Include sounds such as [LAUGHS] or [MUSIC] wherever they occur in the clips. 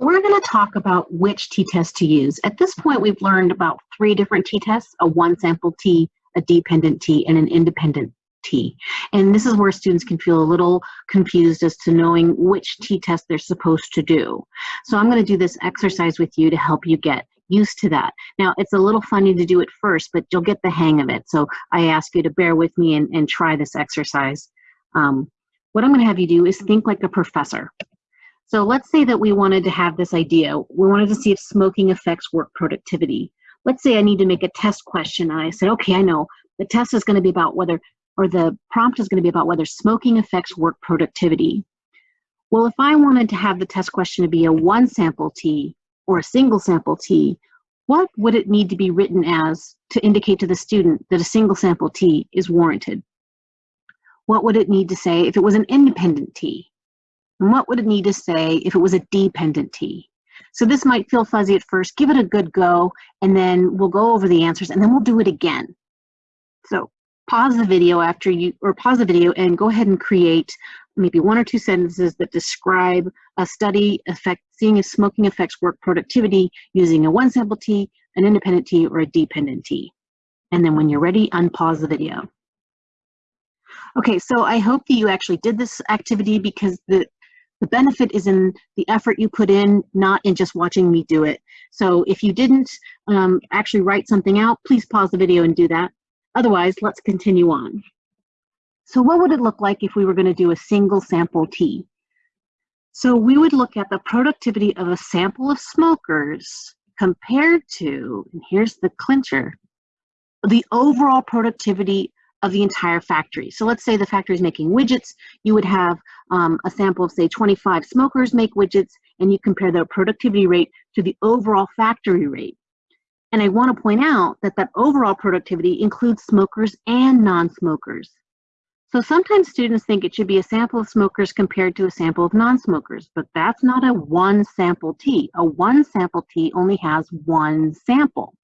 We're going to talk about which t-test to use. At this point, we've learned about three different t-tests, a one sample t, a dependent t, and an independent t. And this is where students can feel a little confused as to knowing which t-test they're supposed to do. So I'm going to do this exercise with you to help you get used to that. Now, it's a little funny to do it first, but you'll get the hang of it. So I ask you to bear with me and, and try this exercise. Um, what I'm going to have you do is think like a professor. So let's say that we wanted to have this idea. We wanted to see if smoking affects work productivity. Let's say I need to make a test question and I said, okay, I know. The test is going to be about whether, or the prompt is going to be about whether smoking affects work productivity. Well, if I wanted to have the test question to be a one sample T or a single sample T, what would it need to be written as to indicate to the student that a single sample T is warranted? What would it need to say if it was an independent T? And what would it need to say if it was a dependent T? So this might feel fuzzy at first. Give it a good go, and then we'll go over the answers, and then we'll do it again. So pause the video after you, or pause the video and go ahead and create maybe one or two sentences that describe a study effect, seeing if smoking affects work productivity using a one sample T, an independent T, or a dependent T. And then when you're ready, unpause the video. Okay, so I hope that you actually did this activity because the the benefit is in the effort you put in, not in just watching me do it. So if you didn't um, actually write something out, please pause the video and do that. Otherwise, let's continue on. So what would it look like if we were gonna do a single sample T? So we would look at the productivity of a sample of smokers compared to, and here's the clincher, the overall productivity of the entire factory. So let's say the factory is making widgets, you would have um, a sample of say 25 smokers make widgets and you compare their productivity rate to the overall factory rate. And I want to point out that that overall productivity includes smokers and non-smokers. So sometimes students think it should be a sample of smokers compared to a sample of non-smokers, but that's not a one sample T. A one sample T only has one sample.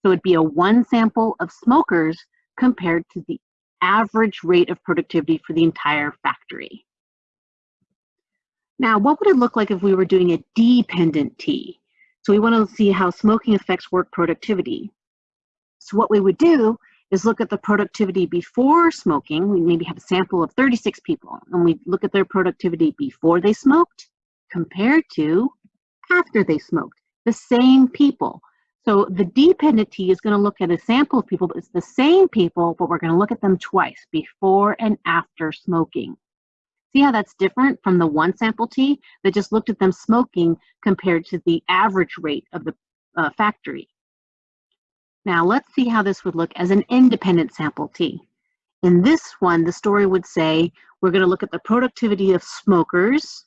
So it'd be a one sample of smokers compared to the average rate of productivity for the entire factory. Now, what would it look like if we were doing a dependent T? So we want to see how smoking affects work productivity. So what we would do is look at the productivity before smoking. We maybe have a sample of 36 people, and we look at their productivity before they smoked compared to after they smoked. The same people. So the dependent T is going to look at a sample of people, but it's the same people, but we're going to look at them twice, before and after smoking. See how that's different from the one sample T that just looked at them smoking compared to the average rate of the uh, factory. Now let's see how this would look as an independent sample T. In this one, the story would say, we're going to look at the productivity of smokers,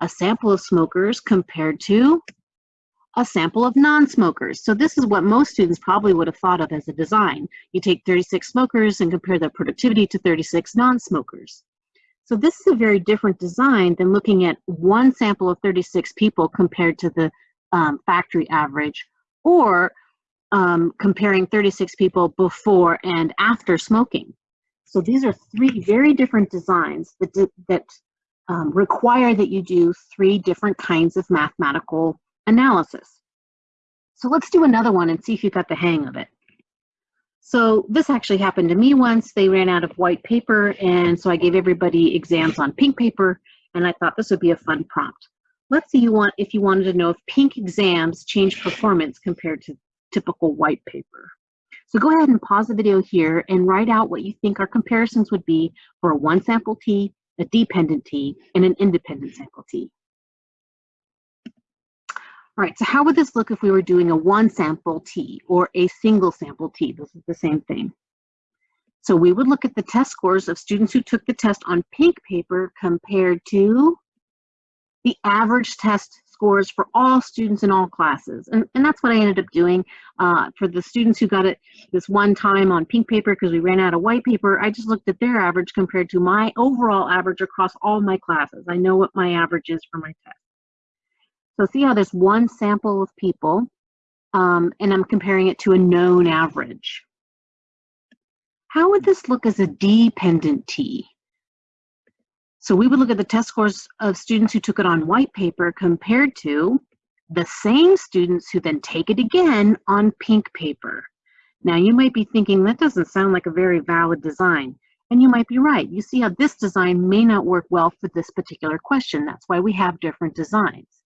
a sample of smokers compared to a sample of non-smokers. So this is what most students probably would have thought of as a design. You take 36 smokers and compare their productivity to 36 non-smokers. So this is a very different design than looking at one sample of 36 people compared to the um, factory average or um, comparing 36 people before and after smoking. So these are three very different designs that, that um, require that you do three different kinds of mathematical analysis. So let's do another one and see if you got the hang of it. So this actually happened to me once. They ran out of white paper, and so I gave everybody exams on pink paper, and I thought this would be a fun prompt. Let's see you want if you wanted to know if pink exams change performance compared to typical white paper. So go ahead and pause the video here and write out what you think our comparisons would be for a one sample T, a dependent T, and an independent sample T. Right, so how would this look if we were doing a one sample T or a single sample T? This is the same thing. So we would look at the test scores of students who took the test on pink paper compared to the average test scores for all students in all classes. And, and that's what I ended up doing. Uh, for the students who got it this one time on pink paper because we ran out of white paper, I just looked at their average compared to my overall average across all my classes. I know what my average is for my test. So see how there's one sample of people um, and I'm comparing it to a known average. How would this look as a dependent T? So we would look at the test scores of students who took it on white paper compared to the same students who then take it again on pink paper. Now you might be thinking that doesn't sound like a very valid design. And you might be right. You see how this design may not work well for this particular question. That's why we have different designs.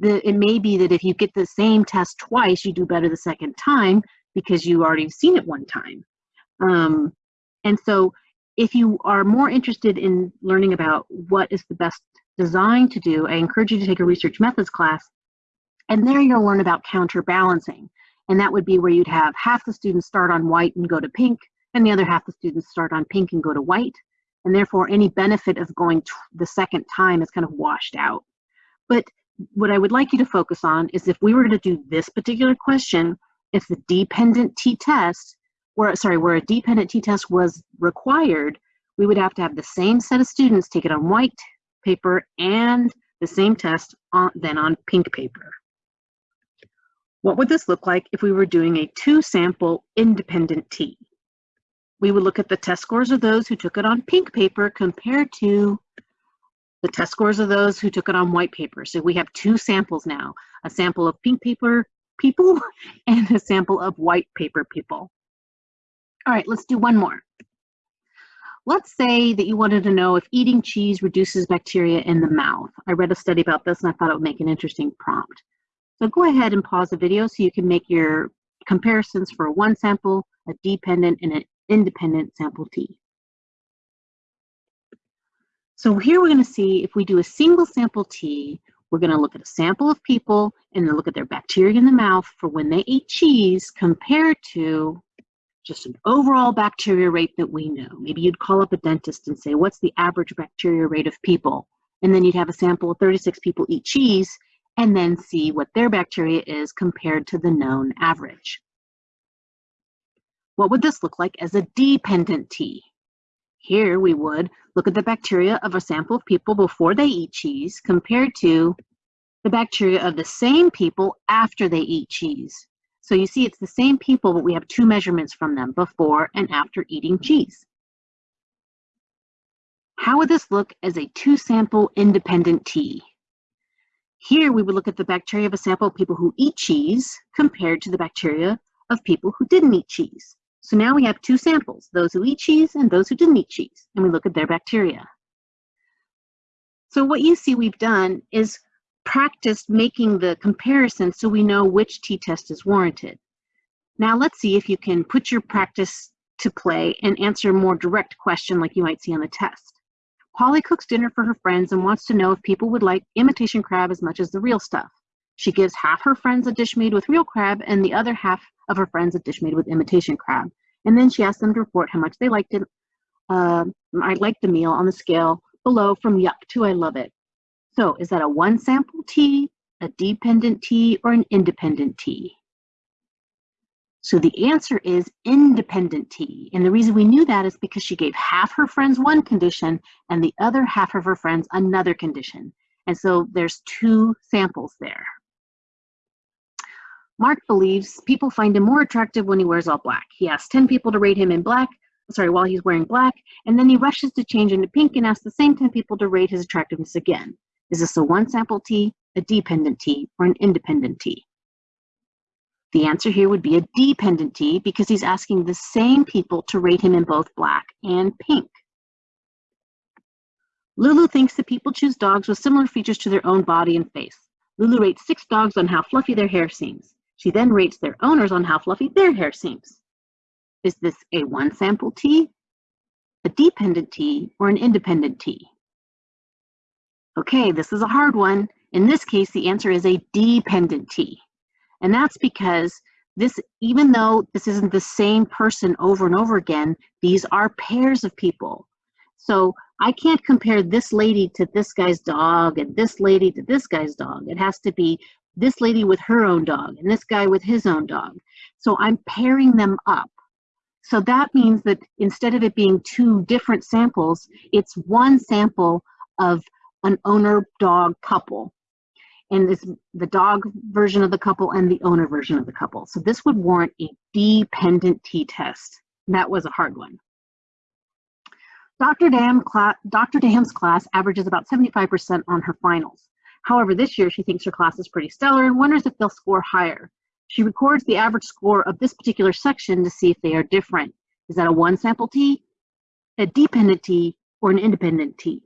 The, it may be that if you get the same test twice, you do better the second time because you already seen it one time. Um, and so if you are more interested in learning about what is the best design to do, I encourage you to take a research methods class. And there you'll learn about counterbalancing. And that would be where you'd have half the students start on white and go to pink, and the other half the students start on pink and go to white. And therefore, any benefit of going the second time is kind of washed out. But what I would like you to focus on is if we were to do this particular question, if the dependent t-test, where sorry, where a dependent t-test was required, we would have to have the same set of students take it on white paper and the same test on, then on pink paper. What would this look like if we were doing a two sample independent T? we would look at the test scores of those who took it on pink paper compared to the test scores of those who took it on white paper. So we have two samples now, a sample of pink paper people [LAUGHS] and a sample of white paper people. All right, let's do one more. Let's say that you wanted to know if eating cheese reduces bacteria in the mouth. I read a study about this and I thought it would make an interesting prompt. So go ahead and pause the video so you can make your comparisons for one sample, a dependent, and an independent sample T. So here we're going to see if we do a single sample T, we're going to look at a sample of people and then look at their bacteria in the mouth for when they ate cheese compared to just an overall bacteria rate that we know. Maybe you'd call up a dentist and say, what's the average bacteria rate of people? And then you'd have a sample of 36 people eat cheese and then see what their bacteria is compared to the known average. What would this look like as a dependent T? Here we would look at the bacteria of a sample of people before they eat cheese compared to the bacteria of the same people after they eat cheese. So you see it's the same people, but we have two measurements from them, before and after eating cheese. How would this look as a two-sample independent T? Here we would look at the bacteria of a sample of people who eat cheese compared to the bacteria of people who didn't eat cheese. So now we have two samples, those who eat cheese and those who didn't eat cheese, and we look at their bacteria. So what you see we've done is practiced making the comparison so we know which t-test is warranted. Now let's see if you can put your practice to play and answer a more direct question like you might see on the test. Polly cooks dinner for her friends and wants to know if people would like imitation crab as much as the real stuff. She gives half her friends a dish made with real crab and the other half of her friends a dish made with imitation crab. And then she asks them to report how much they liked it. Uh, I liked the meal on the scale below from yuck to I love it. So is that a one sample T, a dependent T, or an independent T? So the answer is independent T. And the reason we knew that is because she gave half her friends one condition and the other half of her friends another condition. And so there's two samples there. Mark believes people find him more attractive when he wears all black. He asks 10 people to rate him in black, sorry, while he's wearing black, and then he rushes to change into pink and asks the same 10 people to rate his attractiveness again. Is this a one sample T, a dependent T, or an independent T? The answer here would be a dependent T because he's asking the same people to rate him in both black and pink. Lulu thinks that people choose dogs with similar features to their own body and face. Lulu rates six dogs on how fluffy their hair seems. She then rates their owners on how fluffy their hair seems. Is this a one sample T, a dependent T, or an independent T? Okay, this is a hard one. In this case, the answer is a dependent T. And that's because this, even though this isn't the same person over and over again, these are pairs of people. So I can't compare this lady to this guy's dog and this lady to this guy's dog. It has to be this lady with her own dog and this guy with his own dog. So I'm pairing them up. So that means that instead of it being two different samples, it's one sample of an owner dog couple. And it's the dog version of the couple and the owner version of the couple. So this would warrant a dependent t-test. That was a hard one. Dr. Dam Dr. Dam's class averages about 75% on her finals. However, this year she thinks her class is pretty stellar and wonders if they'll score higher. She records the average score of this particular section to see if they are different. Is that a one sample T, a dependent T, or an independent T?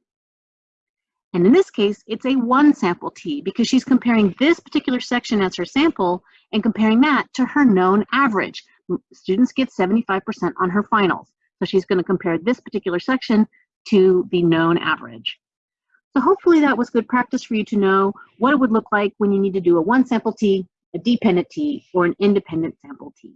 And in this case, it's a one sample T because she's comparing this particular section as her sample and comparing that to her known average. Students get 75% on her finals. So she's going to compare this particular section to the known average. So hopefully that was good practice for you to know what it would look like when you need to do a one sample T, a dependent T, or an independent sample T.